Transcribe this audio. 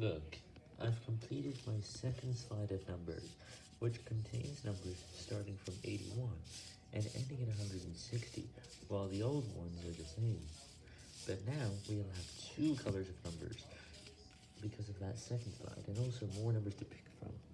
Look, I've completed my second slide of numbers, which contains numbers starting from 81 and ending at 160, while the old ones are the same. But now we'll have two colors of numbers because of that second slide, and also more numbers to pick from.